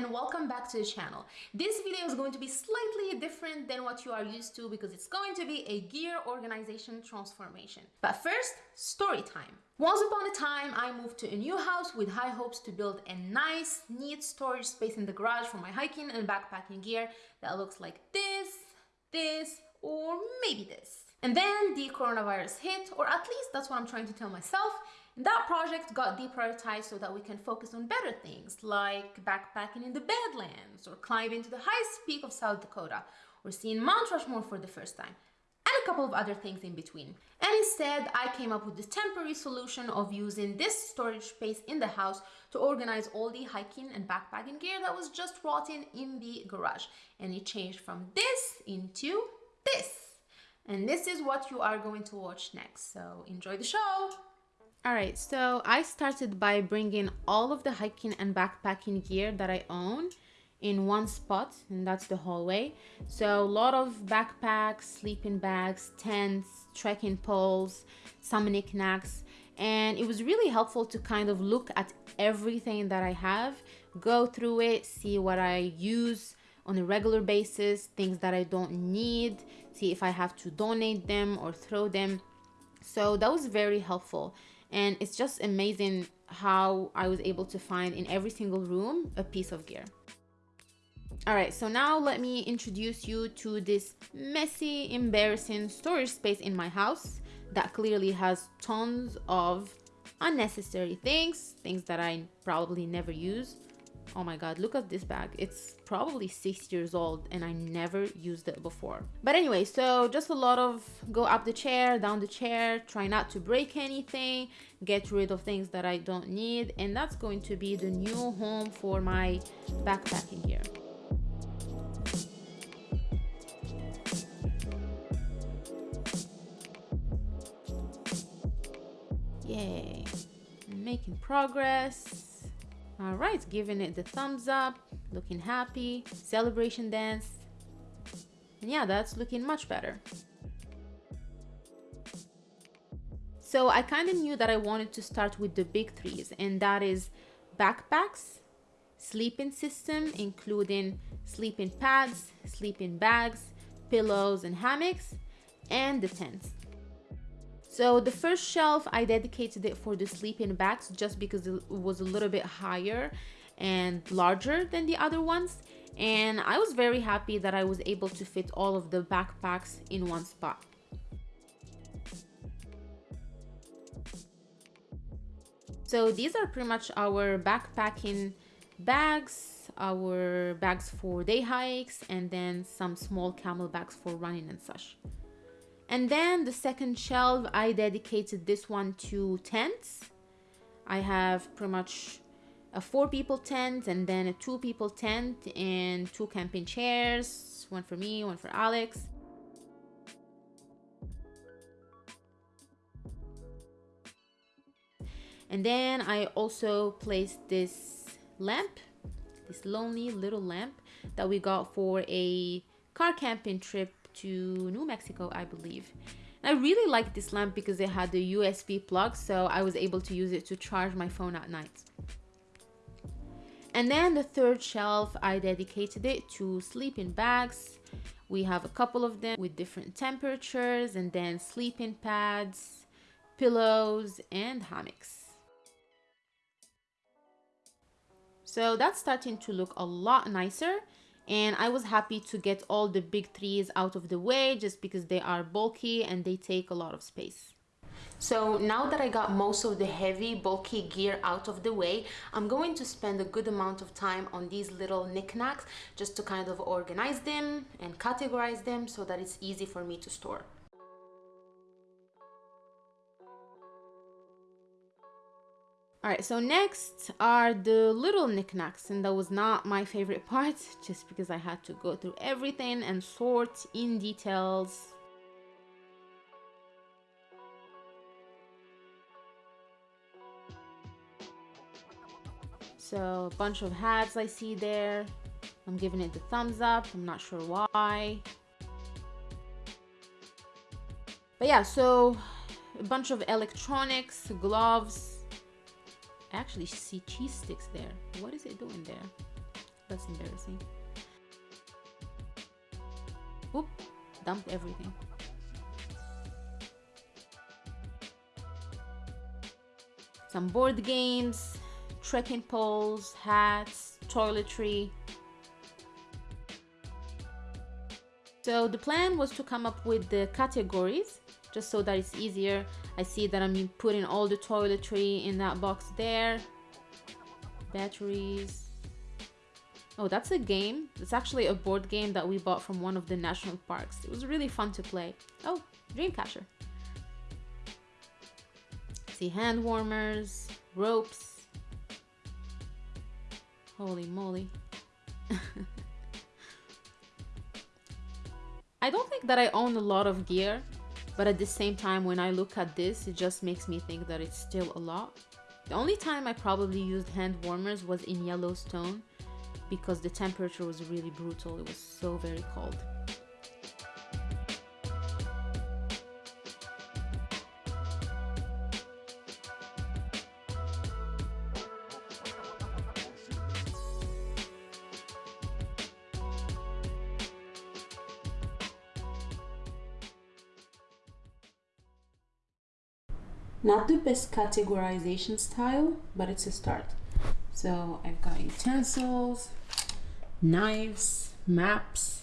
and welcome back to the channel. This video is going to be slightly different than what you are used to because it's going to be a gear organization transformation. But first, story time. Once upon a time, I moved to a new house with high hopes to build a nice, neat storage space in the garage for my hiking and backpacking gear that looks like this, this, or maybe this. And then the coronavirus hit, or at least that's what I'm trying to tell myself, that project got deprioritized so that we can focus on better things like backpacking in the Badlands or climbing to the highest peak of South Dakota or seeing Mount Rushmore for the first time and a couple of other things in between. And instead, I came up with the temporary solution of using this storage space in the house to organize all the hiking and backpacking gear that was just rotting in the garage. And it changed from this into this. And this is what you are going to watch next. So enjoy the show! Alright, so I started by bringing all of the hiking and backpacking gear that I own in one spot and that's the hallway. So a lot of backpacks sleeping bags tents trekking poles some knickknacks. And it was really helpful to kind of look at everything that i have go through it see what i use on a regular basis things that i don't need see if i have to donate them or throw them. So that was very helpful and it's just amazing how I was able to find in every single room a piece of gear. All right, so now let me introduce you to this messy, embarrassing storage space in my house that clearly has tons of unnecessary things, things that I probably never use, oh my god look at this bag. It's probably six years old and i never used it before. But anyway so just a lot of go up the chair down the chair try not to break anything get rid of things that i don't need. And that's going to be the new home for my backpacking here. Yay. Making progress all right giving it the thumbs up looking happy celebration dance. And yeah that's looking much better. So i kind of knew that i wanted to start with the big threes and that is backpacks sleeping system including sleeping pads sleeping bags pillows and hammocks and the tents so the first shelf, I dedicated it for the sleeping bags just because it was a little bit higher and larger than the other ones. And I was very happy that I was able to fit all of the backpacks in one spot. So these are pretty much our backpacking bags, our bags for day hikes, and then some small CamelBaks for running and such. And then the second shelf, I dedicated this one to tents. I have pretty much a four people tent and then a two people tent and two camping chairs, one for me, one for Alex. And then I also placed this lamp, this lonely little lamp that we got for a car camping trip to New Mexico, I believe. And I really liked this lamp because it had the USB plug, so I was able to use it to charge my phone at night. And then the third shelf, I dedicated it to sleeping bags. We have a couple of them with different temperatures and then sleeping pads, pillows, and hammocks. So that's starting to look a lot nicer and I was happy to get all the big threes out of the way just because they are bulky and they take a lot of space. So now that I got most of the heavy bulky gear out of the way, I'm going to spend a good amount of time on these little knickknacks just to kind of organize them and categorize them so that it's easy for me to store. All right so next are the little knickknacks and that was not my favorite part just because i had to go through everything and sort in details. So a bunch of hats i see there. I'm giving it the thumbs up i'm not sure why. But yeah so a bunch of electronics gloves I actually see cheese sticks there. What is it doing there? That's embarrassing. Oop, dumped everything. Some board games, trekking poles, hats, toiletry. So the plan was to come up with the categories just so that it's easier. I see that I'm putting all the toiletry in that box there. Batteries. Oh, that's a game. It's actually a board game that we bought from one of the national parks. It was really fun to play. Oh, Dreamcatcher. See hand warmers, ropes. Holy moly. I don't think that I own a lot of gear, but at the same time, when I look at this, it just makes me think that it's still a lot. The only time I probably used hand warmers was in Yellowstone because the temperature was really brutal. It was so very cold. Not the best categorization style but it's a start. So I've got utensils knives maps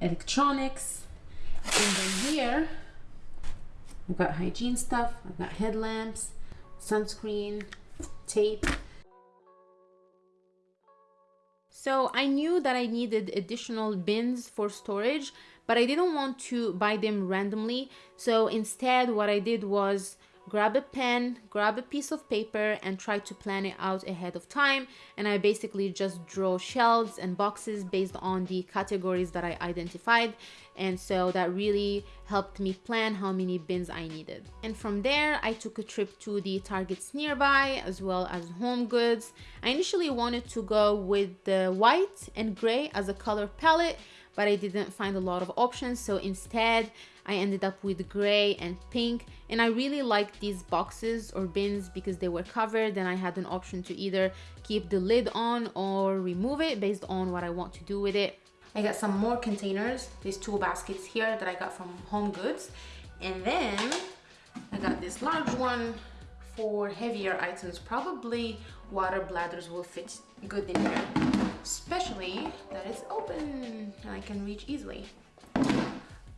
electronics and then here I've got hygiene stuff I've got headlamps sunscreen tape. So I knew that I needed additional bins for storage but I didn't want to buy them randomly. So instead what I did was grab a pen, grab a piece of paper and try to plan it out ahead of time. And I basically just draw shelves and boxes based on the categories that I identified. And so that really helped me plan how many bins I needed. And from there, I took a trip to the Targets nearby as well as Home Goods. I initially wanted to go with the white and gray as a color palette, but I didn't find a lot of options. So instead, I ended up with gray and pink and I really liked these boxes or bins because they were covered and I had an option to either keep the lid on or remove it based on what I want to do with it. I got some more containers, these two baskets here that I got from Home Goods and then I got this large one for heavier items probably water bladders will fit good in here especially that it's open and I can reach easily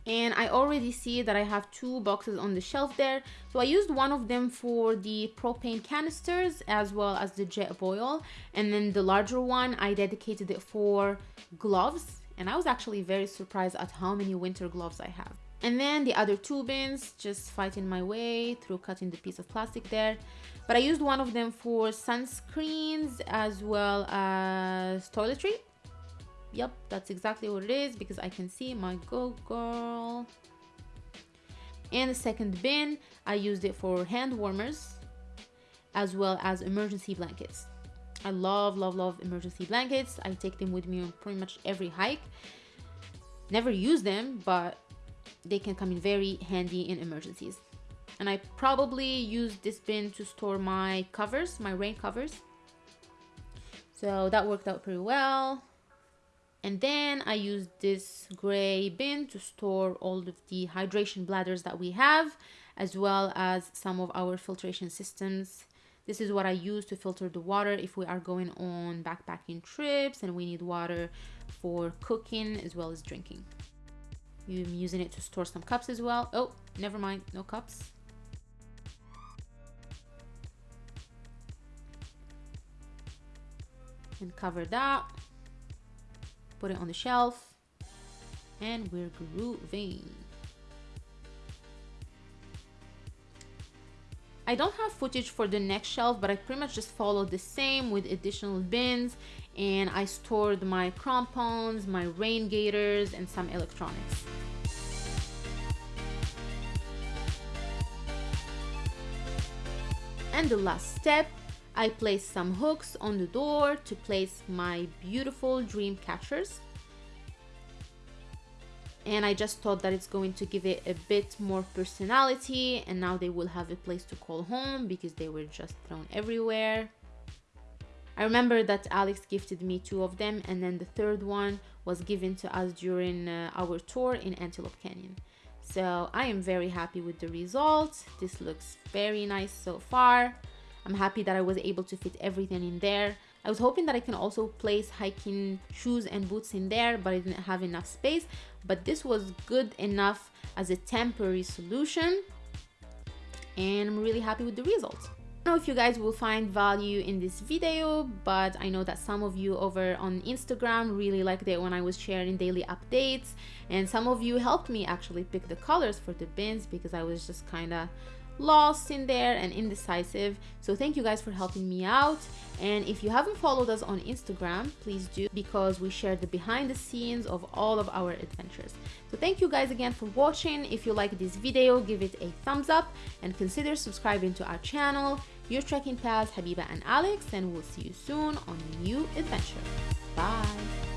and I already see that I have two boxes on the shelf there. So I used one of them for the propane canisters as well as the Jetboil. And then the larger one, I dedicated it for gloves. And I was actually very surprised at how many winter gloves I have. And then the other two bins, just fighting my way through cutting the piece of plastic there. But I used one of them for sunscreens as well as toiletry. Yep that's exactly what it is because I can see my go girl. And the second bin I used it for hand warmers as well as emergency blankets. I love love love emergency blankets. I take them with me on pretty much every hike. Never use them but they can come in very handy in emergencies and I probably use this bin to store my covers my rain covers so that worked out pretty well and then I use this gray bin to store all of the hydration bladders that we have, as well as some of our filtration systems. This is what I use to filter the water if we are going on backpacking trips and we need water for cooking as well as drinking. I'm using it to store some cups as well. Oh, never mind, no cups. And cover that put it on the shelf, and we're grooving. I don't have footage for the next shelf, but I pretty much just followed the same with additional bins and I stored my crampons, my rain gaiters, and some electronics. And the last step I placed some hooks on the door to place my beautiful dream catchers. And I just thought that it's going to give it a bit more personality and now they will have a place to call home because they were just thrown everywhere. I remember that Alex gifted me two of them and then the third one was given to us during uh, our tour in Antelope Canyon. So I am very happy with the results. This looks very nice so far. I'm happy that I was able to fit everything in there. I was hoping that I can also place hiking shoes and boots in there, but I didn't have enough space. But this was good enough as a temporary solution. And I'm really happy with the results know if you guys will find value in this video but I know that some of you over on Instagram really liked it when I was sharing daily updates and some of you helped me actually pick the colors for the bins because I was just kind of lost in there and indecisive. So thank you guys for helping me out. And if you haven't followed us on instagram please do because we share the behind the scenes of all of our adventures. So thank you guys again for watching. If you like this video give it a thumbs up and consider subscribing to our channel your trekking pals habiba and alex and we'll see you soon on a new adventure. Bye